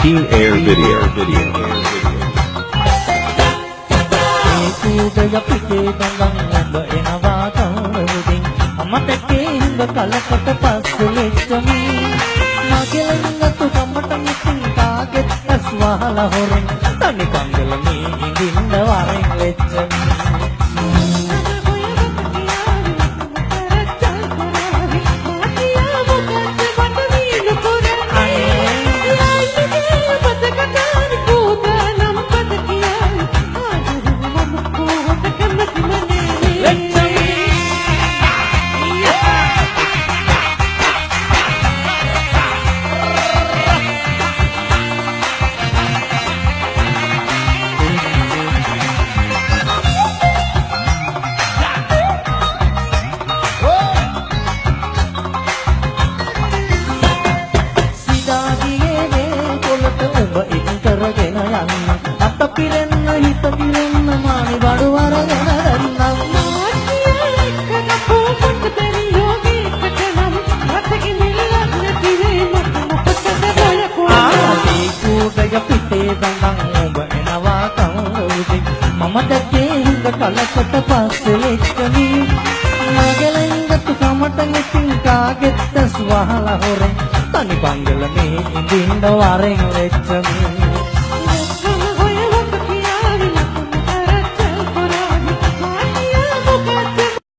Clean Air Video. Video. ඒ කූඩය පිටේ දඟන් ඔබ එනවා කවුරුදින් අමතකේ හිඟ කලකට පස්සෙ ලෙච්චමි මගේ ළඟතු කමට මිසින් කාගෙත් ඇස් වහලා හොරෙන් තනි කංගල මේ ඉඳින්න වරෙන් ලෙච්චමි කරගෙන යන්න. අත පිරෙන්න හිත පිරෙන්න මානි බඩු වරගෙන රැන්නම් ආදී කූඩය පිටේ දඟන් ඔබ එනවා කවුරුදින් මම දැකේ හිඟ කලකට පස්සේ ලෙච්චමි මගේ ළඟතු කමට මිසින් කාගෙත් ඇස් වහලා හොරෙන් තනි බංගල මේ ඉඳින්න වරෙන් ලෙච්චමි